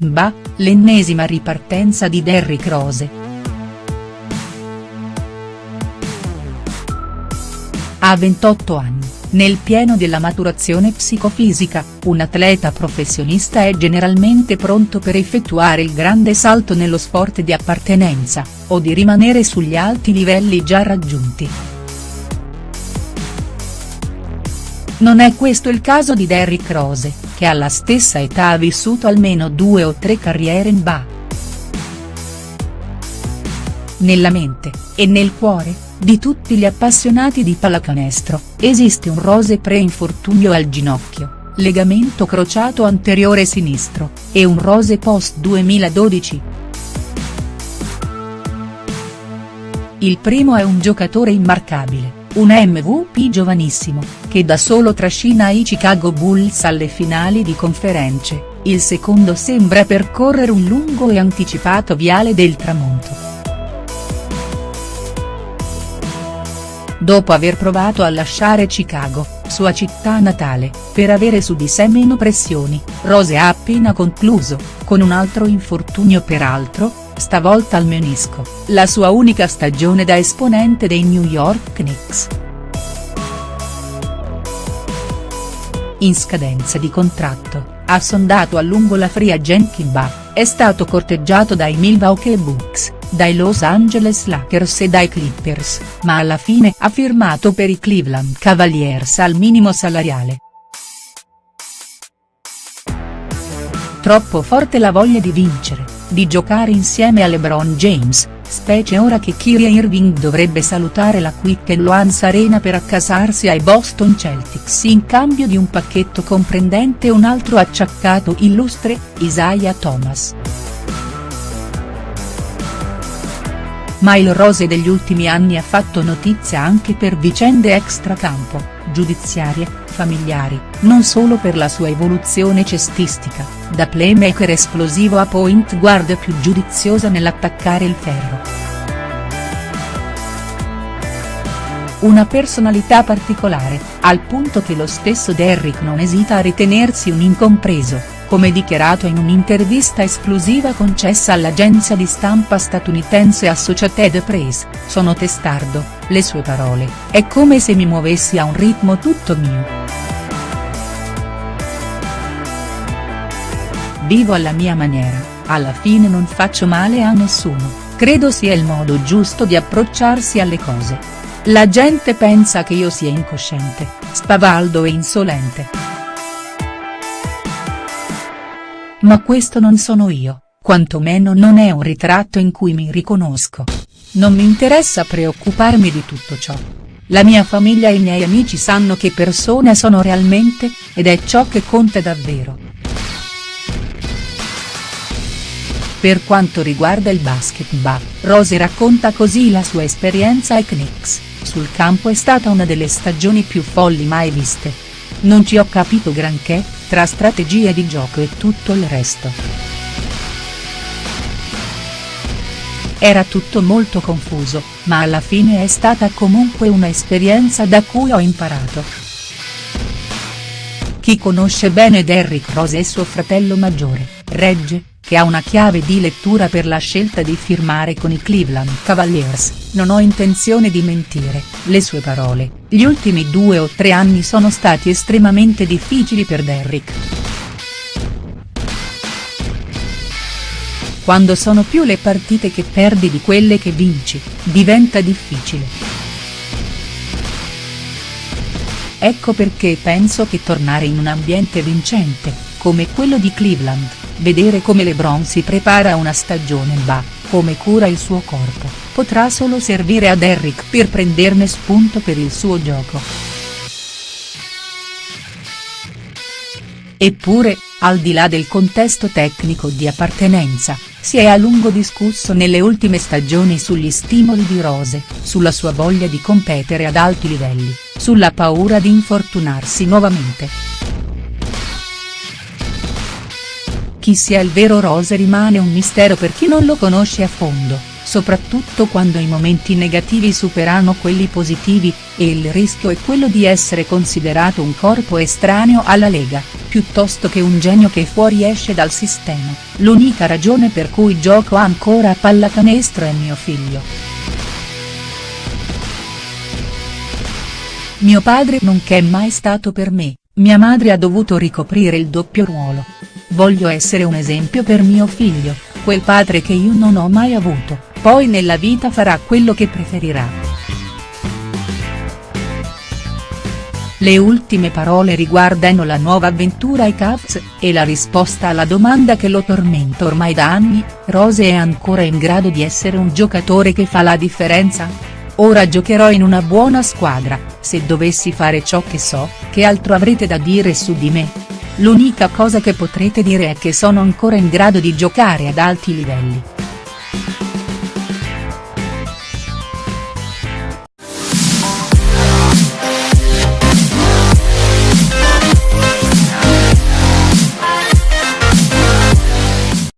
Bah, l'ennesima ripartenza di Derrick Rose. A 28 anni, nel pieno della maturazione psicofisica, un atleta professionista è generalmente pronto per effettuare il grande salto nello sport di appartenenza, o di rimanere sugli alti livelli già raggiunti. Non è questo il caso di Derrick Rose, che alla stessa età ha vissuto almeno due o tre carriere in ba. Nella mente, e nel cuore, di tutti gli appassionati di pallacanestro, esiste un Rose pre-infortunio al ginocchio, legamento crociato anteriore sinistro, e un Rose post 2012. Il primo è un giocatore immarcabile un MVP giovanissimo, che da solo trascina i Chicago Bulls alle finali di conference, il secondo sembra percorrere un lungo e anticipato viale del tramonto. Dopo aver provato a lasciare Chicago, sua città natale, per avere su di sé meno pressioni, Rose ha appena concluso, con un altro infortunio peraltro, stavolta al menisco, la sua unica stagione da esponente dei New York Knicks. In scadenza di contratto, ha sondato a lungo la free agent Kimba, è stato corteggiato dai Milwaukee Bucks, dai Los Angeles Lakers e dai Clippers, ma alla fine ha firmato per i Cleveland Cavaliers al minimo salariale. Troppo forte la voglia di vincere di giocare insieme a LeBron James, specie ora che Kyrie Irving dovrebbe salutare la Quick Loans Arena per accasarsi ai Boston Celtics in cambio di un pacchetto comprendente un altro acciaccato illustre, Isaiah Thomas. Ma il Rose degli ultimi anni ha fatto notizia anche per vicende extracampo, giudiziarie, familiari, non solo per la sua evoluzione cestistica, da playmaker esplosivo a point guard più giudiziosa nell'attaccare il ferro. Una personalità particolare, al punto che lo stesso Derrick non esita a ritenersi un incompreso, come dichiarato in un'intervista esclusiva concessa all'agenzia di stampa statunitense Associated Press, sono testardo, le sue parole, è come se mi muovessi a un ritmo tutto mio. Vivo alla mia maniera, alla fine non faccio male a nessuno, credo sia il modo giusto di approcciarsi alle cose. La gente pensa che io sia incosciente, spavaldo e insolente. Ma questo non sono io, quantomeno non è un ritratto in cui mi riconosco. Non mi interessa preoccuparmi di tutto ciò. La mia famiglia e i miei amici sanno che persona sono realmente, ed è ciò che conta davvero. Per quanto riguarda il basketball, Rose racconta così la sua esperienza ai Knicks, sul campo è stata una delle stagioni più folli mai viste. Non ci ho capito granché, tra strategie di gioco e tutto il resto. Era tutto molto confuso, ma alla fine è stata comunque una esperienza da cui ho imparato. Chi conosce bene Derrick Rose e suo fratello maggiore, Regge, che ha una chiave di lettura per la scelta di firmare con i Cleveland Cavaliers, non ho intenzione di mentire, le sue parole, gli ultimi due o tre anni sono stati estremamente difficili per Derrick. Quando sono più le partite che perdi di quelle che vinci, diventa difficile. Ecco perché penso che tornare in un ambiente vincente, come quello di Cleveland, vedere come LeBron si prepara a una stagione ba, come cura il suo corpo, potrà solo servire a Derrick per prenderne spunto per il suo gioco. Eppure, al di là del contesto tecnico di appartenenza, si è a lungo discusso nelle ultime stagioni sugli stimoli di Rose, sulla sua voglia di competere ad alti livelli, sulla paura di infortunarsi nuovamente. Chi sia il vero Rose rimane un mistero per chi non lo conosce a fondo, soprattutto quando i momenti negativi superano quelli positivi, e il rischio è quello di essere considerato un corpo estraneo alla Lega, piuttosto che un genio che fuoriesce dal sistema, l'unica ragione per cui gioco ancora a pallacanestro è mio figlio. Mio padre non c'è mai stato per me, mia madre ha dovuto ricoprire il doppio ruolo. Voglio essere un esempio per mio figlio, quel padre che io non ho mai avuto, poi nella vita farà quello che preferirà. Le ultime parole riguardano la nuova avventura ai Cavs, e la risposta alla domanda che lo tormenta ormai da anni, Rose è ancora in grado di essere un giocatore che fa la differenza?. Ora giocherò in una buona squadra, se dovessi fare ciò che so, che altro avrete da dire su di me? L'unica cosa che potrete dire è che sono ancora in grado di giocare ad alti livelli.